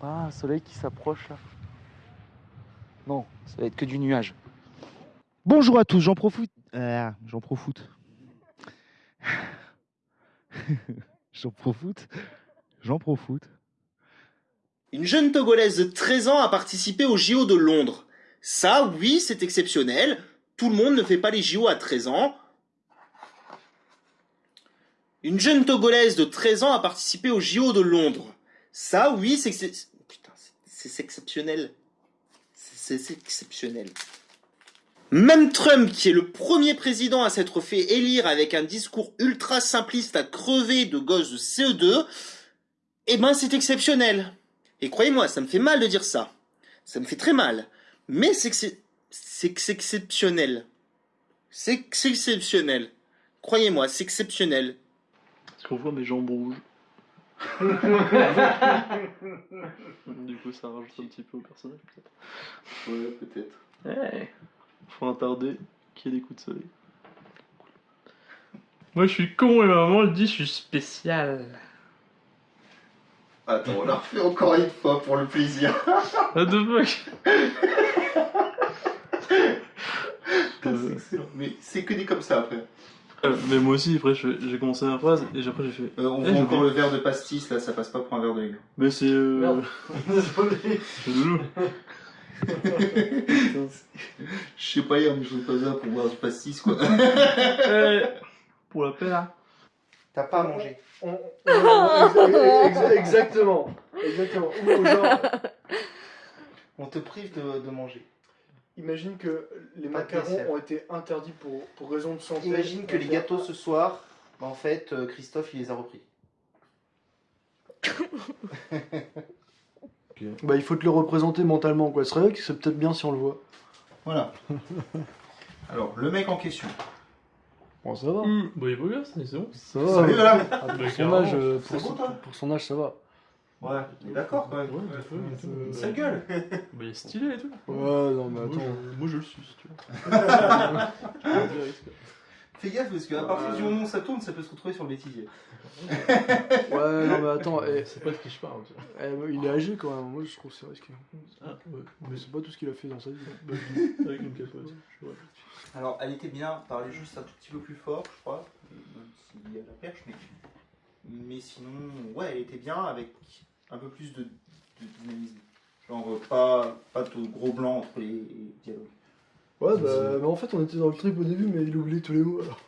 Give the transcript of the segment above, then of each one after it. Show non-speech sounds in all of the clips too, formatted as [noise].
Ah, un soleil qui s'approche là. Non, ça va être que du nuage. Bonjour à tous, j'en profite. Ah, j'en profite. [laughs] j'en profite. J'en profite. Une jeune Togolaise de 13 ans a participé au JO de Londres. Ça, oui, c'est exceptionnel. Tout le monde ne fait pas les JO à 13 ans. Une jeune Togolaise de 13 ans a participé au JO de Londres. Ça, oui, c'est c'est- exceptionnel. C'est exceptionnel. Même Trump, qui est le premier président à s'être fait élire avec un discours ultra simpliste à crever de gosses de CE2, eh ben c'est exceptionnel. Et croyez-moi, ça me fait mal de dire ça. Ça me fait très mal. Mais c'est exceptionnel. C'est exceptionnel. Croyez-moi, c'est exceptionnel. Est-ce qu'on voit mes jambes rouges? Du coup, ça rajoute un petit peu au personnage, peut-être. Ouais, peut-être. Ouais. Faut un tardé qui a des coups de soleil. Moi, je suis con et ma maman elle dit je suis spécial. Attends, on la refait encore une fois pour le plaisir. [laughs] What the fuck? C'est excellent. Mais c'est que des comme ça après. Euh, Mais moi aussi, après, je- j'ai commencé ma phrase et après j'ai fait. Euh, on Eh, encore oublié. le verre de pastis là, ça passe pas pour un verre de lait. Mais c'est. Euh... Merde. c'est Loulou. Je sais pas hier, mais je pas ça pour boire du pastis quoi. Eh, Pour la paix là. T'as pas à manger. On- on- exactement. Exactement. Ou genre, On te prive de, de manger. Imagine que les Pas de macarons dessert. ont été interdits pour, pour raison de santé. Imagine que les gâteaux ce soir, bah, en fait, euh, Christophe il les a repris. [laughs] Bah, il faut te le représenter mentalement, quoi. C'est vrai que c'est peut-être bien si on le voit. Voilà. [laughs] Alors, le mec en question. Bon, ça va. Mmh. Bah, il est beau gosse, mais c'est bon. Ça va. Salut madame Ah, pour, son âge, euh, C'est pour, bon, son, toi pour son âge, ça va. Ouais, est d'accord quand même. Ouais, tout. Sa gueule [laughs] Bah, il est stylé et tout. Ouais, non, mais Moi, attends. je, moi, je le suis, si tu veux. Je peux le dire, est-ce que- Fais gaffe parce qu'à partir du moment où ça tourne, ça peut se retrouver sur le bêtisier. [laughs] Ouais, non, mais attends. eh, C'est pas de qui je parle. tu vois. eh, il est âgé quand même. Moi, je trouve que c'est risqué. Ah, ouais. Mais c'est pas tout ce qu'il a fait dans sa vie. Bah, je dis, avec une capote. Je vois. Alors, elle était bien, parler juste un tout petit peu plus fort, je crois, même s'il y a la perche, mais, mais sinon, ouais, elle était bien avec un peu plus de, de dynamisme. Genre, euh, pas, pas de gros blanc entre les dialogues. Ouais, bah, mais en fait, on était dans le trip au début, mais il oubliait tous les mots alors.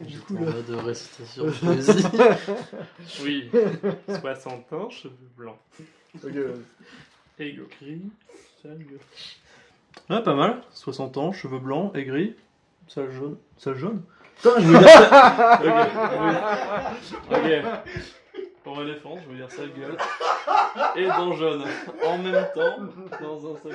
Du coup, là. de récitation [laughs] poésie. [laughs] oui, 60 ans, cheveux blancs. Ok, ouais. Aigri, sale gueule. Ouais, pas mal. 60 ans, cheveux blancs, aigri, sale jaune. Sale jaune? Putain, je veux dire ça. ok, ok. ok. Pour défense, je veux dire sale gueule. Et dans jaune. En même temps, dans un coup.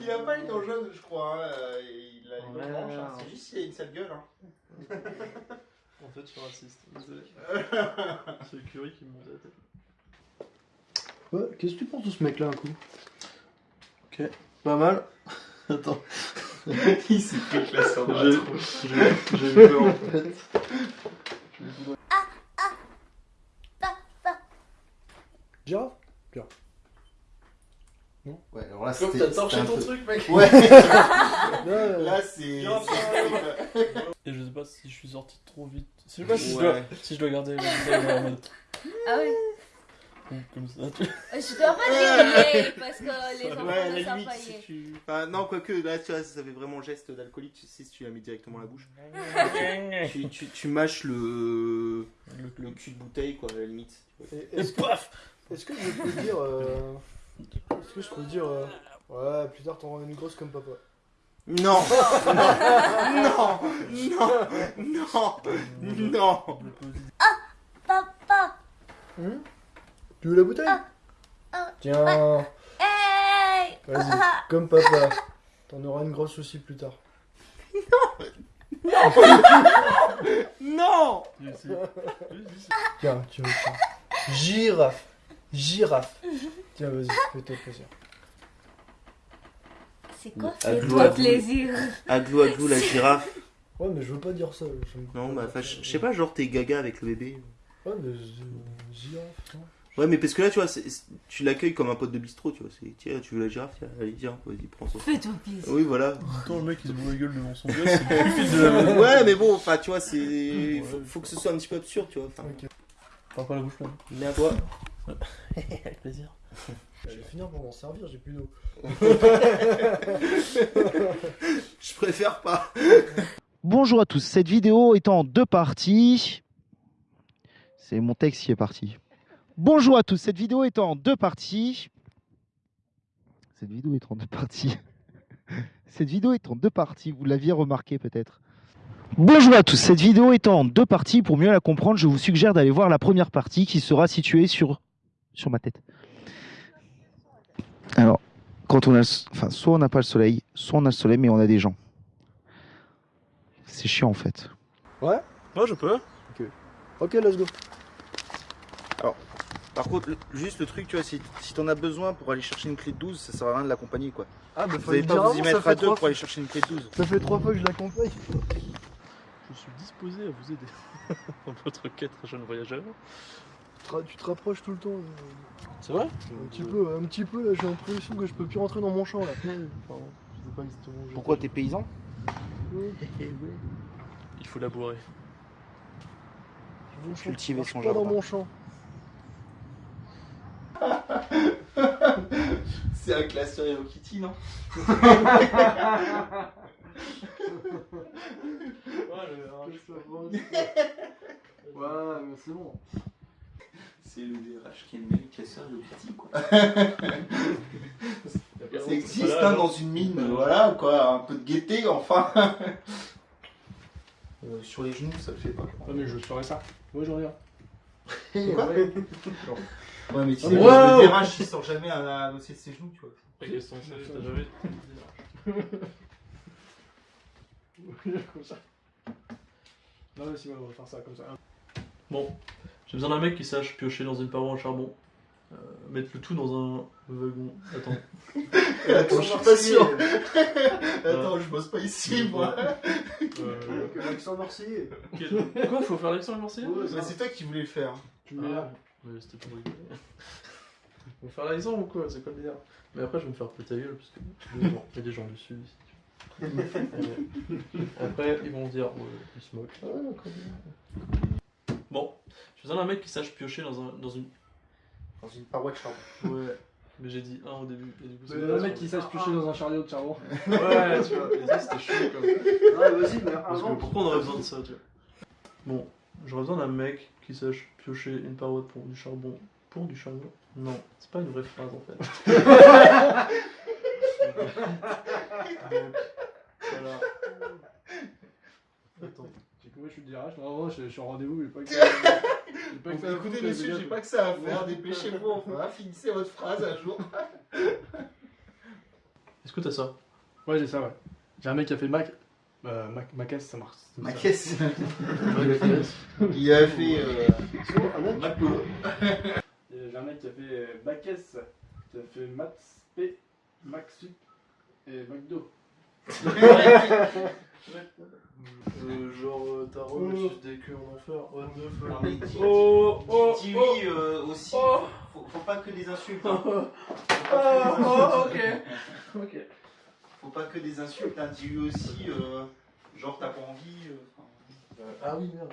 Il a pas une dent jaune, je crois, hein, euh, il a une dent blanche, hein, c'est juste qu'il a une sale gueule. En fait, je suis raciste. Désolé. [laughs] C'est le curry qui me monte à la tête. Ouais, qu'est-ce que tu penses de ce mec-là, un coup? Ok, pas mal. Attends, [laughs] il s'est fait classer en j'ai j'ai- j'ai eu peur en fait. Girafe Ouais, alors là, c'était. t'as torché ton peu- truc, mec. Ouais, [laughs] là, c'est. Et je sais pas si je suis sorti trop vite. Je sais pas si, je, dois, si je dois garder le Ah oui. comme ça. Tu... Je dois pas dire [laughs] parce que les enfants Ouais, ne savent pas si yay. tu. Enfin, non, quoique, là, tu vois, ça fait vraiment geste d'alcoolique, tu sais, si tu la mets directement à la bouche. tu, tu, tu mâches le. le cul de bouteille, quoi, à la limite. Et Est-ce que, est-ce que je peux dire. euh, Est-ce que je peux dire. euh, Ouais, plus tard t'auras une grosse comme papa. Non Non [laughs] Non Non Non Non Papa. Hum Tu veux la bouteille? Ah, Tiens, Hey. vas-y, comme papa. T'en auras une grosse aussi plus tard. Non Tiens, tu veux tiens. Girafe. Girafe. Tiens, vas-y, fais-toi plaisir. C'est quoi Aglou, Fais-toi aglou. plaisir. Aglou, aglou, la girafe. Ouais, mais je veux pas dire ça. Non, bah, enfin, je sais pas, genre, t'es gaga avec le bébé. Ouais, mais girafe, non Ouais, mais parce que là, tu vois, tu l'accueilles comme un pote de bistrot, tu vois. c'est, Tiens, tu veux la girafe Tiens, allez, tiens, vas-y, prends ça. Fais-toi plaisir. Oui, voilà. Attends, le mec il se bourre la gueule devant son gosse, de ouais, mais bon, enfin, tu vois, c'est. Faut, faut que ce soit un petit peu absurde, tu vois. Enfin, Pas la bouche pleine. mais à toi. [laughs] Avec plaisir. [laughs] Je vais finir pour m'en servir, j'ai plus d'eau. [laughs] Je préfère pas. Bonjour à tous, cette vidéo est en deux parties. C'est mon texte qui est parti. Bonjour à tous, cette vidéo est en deux parties. Cette vidéo est en deux parties. [laughs] Cette vidéo est en deux parties, vous l'aviez remarqué peut-être. Bonjour à tous, cette vidéo est en deux parties. Pour mieux la comprendre, je vous suggère d'aller voir la première partie qui sera située sur, sur ma tête. Alors, quand on a, enfin, soit on n'a pas le soleil, soit on a le soleil, mais on a des gens. C'est chiant en fait. Ouais, je peux. Ok, let's go. Par contre, le- juste le truc, tu vois, si, si t'en as besoin pour aller chercher une clé de 12, ça sert à rien de l'accompagner quoi. Ah, bah Vous n'allez pas vous y mettre à deux pour aller chercher une clé de 12. Ça fait trois fois que je l'accompagne. Je suis disposé à vous aider [laughs] dans votre quête, jeune voyageur. Tu te rapproches tout le temps. C'est vrai? Un petit peu, un petit peu là, j'ai l'impression que je peux plus rentrer dans mon champ là. Pardon, je sais pas exactement où je- Pourquoi t'es paysan? Ouais, Il faut labourer. mon champ, Cultiver son pas dans jardin. mon champ. [laughs] C'est un classeur Hello Kitty, non? Ouais, mais c'est bon. C'est le DRH qui est le meilleur classeur Hello Kitty, quoi. [laughs] Ça existe, hein, dans une mine, voilà, quoi. Un peu de gaieté, enfin. [laughs] Euh, sur les genoux, ça le fait pas. Ah, mais je ferais ça. Moi, je regarde. Quoi Ouais, mais tu sais, le- wow. le DRH, il sort jamais à, à bosser de ses genoux, tu vois. T'as jamais. [laughs] comme ça. Non, mais si, on va faire ça comme ça. Bon, j'ai besoin d'un mec qui sache piocher dans une paroi en charbon. Euh, mettre le tout dans un wagon. Attends. [laughs] Attends, je suis pas sûr. [laughs] Attends, je bosse pas ici, moi. Euh, Avec l'accent marseillais. quel- Quoi Faut faire l'accent marseillais Mais c'est toi qui voulais le faire. Tu me là. Ouais, c'était pour rigoler. [laughs] On va faire l'accent ou quoi C'est quoi le délire Mais après, je vais me faire péter la gueule parce que il y a des gens- il y a des gens du sud ici. Euh, Après, ils vont se dire, ouais, ils se moquent. Bon, j'ai besoin d'un mec qui sache piocher dans, un, dans une. Dans une paroi de charbon. Ouais, mais j'ai dit un au début. Et du coup, c'est pas ça. mec qui sache piocher dans un chariot de charbon. Ouais, tu vois, et ça c'était chaud comme. Ouais, [laughs] vas-y, mais Parce que pourquoi on aurait besoin de ça, tu vois? Bon, j'aurais besoin d'un mec qui sache piocher une paroi pour du charbon. Pour du charbon? Non, c'est pas une vraie phrase en fait. [laughs] Donc, voilà. Attends. Moi je suis DRH, je, je suis en rendez-vous, j'ai [laughs] pas que ça. Pas que ça Écoutez, foutre, monsieur, les j'ai pas que ça à faire. Dépêchez-vous, enfin. [laughs] Finissez votre phrase un jour. [laughs] Est-ce que t'as ça? Ouais, j'ai ça, ouais. J'ai un mec qui a fait Mac. Euh, Mac, ça marche. c'est Ma ça. caisse. Il a fait. Euh, ah. J'ai un mec qui a fait euh, Mac caisse, qui a fait Maths P, Mac Sup et McDo. Euh, Genre, euh, t'as reçu des queues en enfer. What the fuck Non, mais dis- Oh, oh, dis oh. oui euh, aussi. Oh. Faut, faut pas que des insultes. hein. Oh, Faut pas que des oh, insultes. ok. Ok. Faut pas que des insultes. Hein. Dis oui aussi. euh, genre, t'as pas envie. euh, enfin, Euh, ah oui, merde.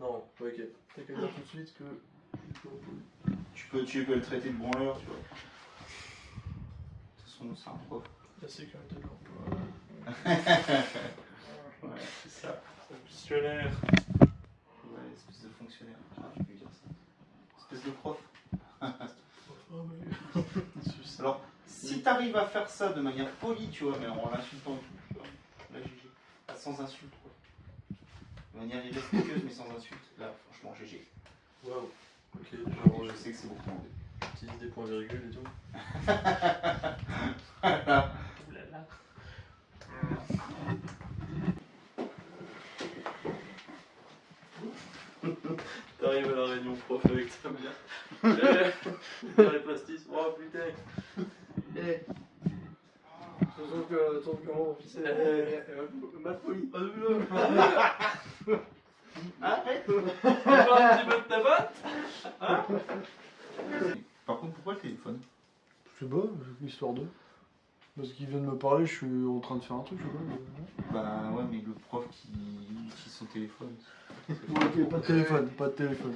Non, ok. T'as qu'à dire tout de suite que. tu, peux, tu peux le traiter de branleur, tu vois. De toute façon, c'est un prof. La sécurité de l'emploi. [laughs] Ouais, c'est ça. Fonctionnaire. Ouais, espèce de fonctionnaire. Ah, tu peux dire ça. Espèce de prof. Oh, mais. Alors, si t'arrives à faire ça de manière polie, tu vois, mais en l'insultant et tout, tu vois, là, GG. Sans insulte, quoi. De manière irrespectueuse, mais sans insulte. Là, franchement, GG. Waouh. Ok, genre, je sais que c'est beaucoup demandé. j'utilise des points virgules et tout. [laughs] Oulala. [laughs] T'arrives à la réunion prof avec ta mère. [laughs] Par contre, pourquoi le téléphone Je sais pas, histoire de. Parce qu'il vient de me parler, je suis en train de faire un truc, je sais pas. Bah ouais, mais le prof qui utilise son téléphone. ok, pas de téléphone, pas de téléphone.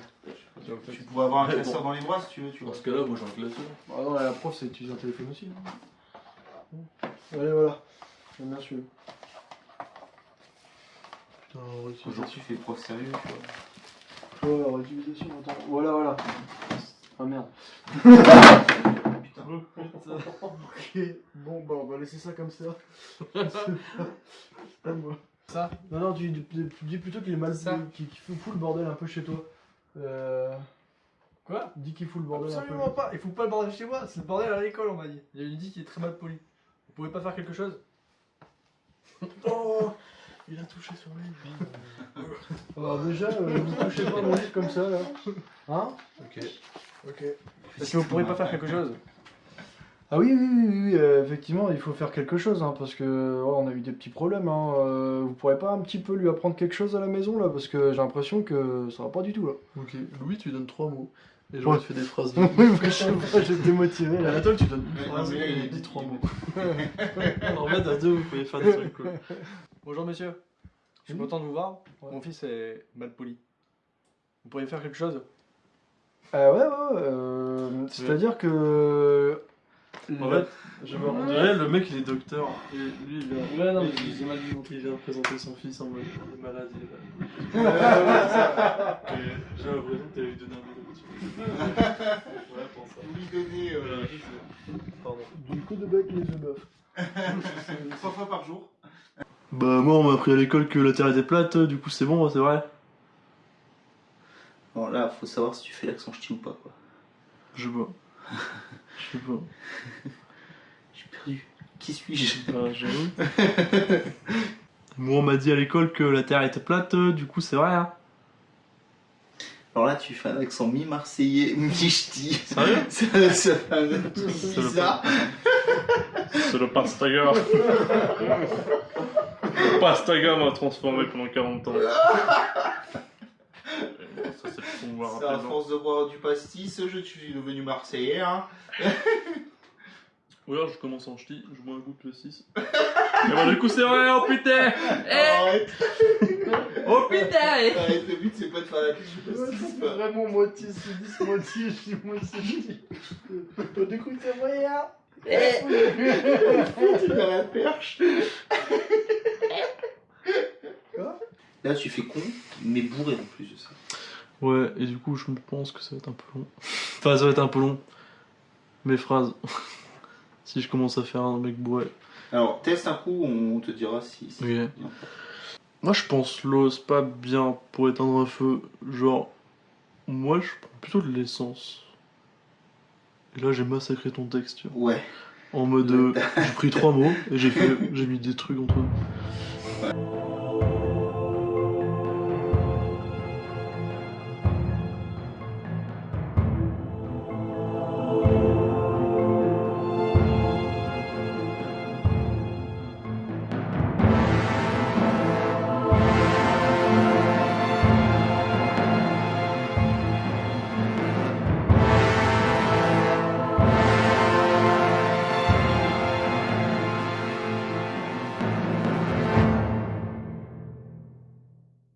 Tu pourrais avoir un classeur dans les bras si tu veux, tu vois. Dans ce cas-là, moi j'ai un classeur. Ah non, la prof, c'est utiliser un téléphone aussi. hein. Allez, voilà. J'aime bien celui-là. Putain, Aujourd'hui, réutilisation. tu fais prof sérieux, tu vois. Ouais, réutilisation, attends. Voilà, voilà. Ah merde. Putain. Ok, bon, bah, on va laisser ça comme ça. [laughs] Pas moi. Ça Non, non, tu, tu- tu dis plutôt qu'il est mal. Qu'il qu'il fout fout le bordel un peu chez toi. Euh. Quoi? Dis qu'il fout le bordel un peu. Absolument pas, il faut pas le bordel chez moi, c'est le bordel à l'école on m'a dit. Il y a une dit qui est très mal poli. Vous pouvez pas faire quelque chose? Oh Il a touché sur lui. Alors [laughs] déjà, euh, vous touchez pas mon livre comme ça là. Hein? Ok. Ok. Est-ce que vous pourriez pas faire quelque chose Ah oui, oui, oui, oui, oui, euh, effectivement, il faut faire quelque chose, hein, parce que oh, on a eu des petits problèmes. Hein, euh, vous pourrez pas un petit peu lui apprendre quelque chose à la maison là, parce que j'ai l'impression que ça va pas du tout là. Ok, Louis, tu donnes trois mots. Et j'aurais Ouais. fait des phrases. [laughs] oui, je sais pas, j'étais motivé là. Anatole, tu donnes une Ouais, phrase et dis trois mots. [laughs] en fait, à deux, vous pouvez faire des trucs. Quoi. [laughs] Bonjour monsieur, je suis Oui. content de vous voir. Ouais. Mon fils est mal poli. Vous pourriez faire quelque chose? Euh, ouais, ouais, ouais, euh, c'est-à-dire que. En fait, je me dirait le mec il est docteur. Et lui il vient. Ouais, non, mais il, j'ai mal vu. il vient de présenter son fils en mode il est malade. il est malade. Et J'ai l'impression que t'avais donné un Lui donner euh. Du coup de bec les œufs bœufs. [laughs] fois par jour. Bah, moi on m'a appris à l'école que la terre était plate, du coup c'est bon, c'est vrai. Bon, là, faut savoir si tu fais l'accent ch'ti ou pas, quoi. Je sais pas. Je sais pas. [laughs] J'ai perdu. Qui suis-je? Bah, j'avoue. [laughs] Moi on m'a dit à l'école que la terre était plate, du coup c'est vrai. Hein. Alors là, tu fais un accent mi-marseillais, [laughs] mi-ch'ti. Sérieux [laughs] fait un truc C'est le bizarre. C'est le pastaga. le pastaga m'a transformé pendant 40 ans. [laughs] Ça c'est C'est à force de boire du pastis, je suis devenu marseillais, hein. Ou alors je commence en ch'ti, je bois un coup de 6. Et bah du coup c'est vrai, oh putain Arrête, Oh putain arrête, le but c'est pas de faire la pub du pastis, quoi. vraiment moitié sudiste, moitié je suis moitié Du coup, c'est moyen. T'es dans la perche. Là, tu fais con, mais bourré en plus de ça. Ouais, et du coup je pense que ça va être un peu long. Enfin ça va être un peu long. Mes phrases. [laughs] si je commence à faire un mec bourré. Alors, teste un coup, on te dira si. si Ok. c'est bien. Moi je pense l'eau c'est pas bien pour éteindre un feu. Genre, moi je prends plutôt de l'essence. Et là j'ai massacré ton texte, tu vois. Ouais. En mode, euh, j'ai pris trois mots et j'ai fait, [laughs] j'ai mis des trucs entre eux.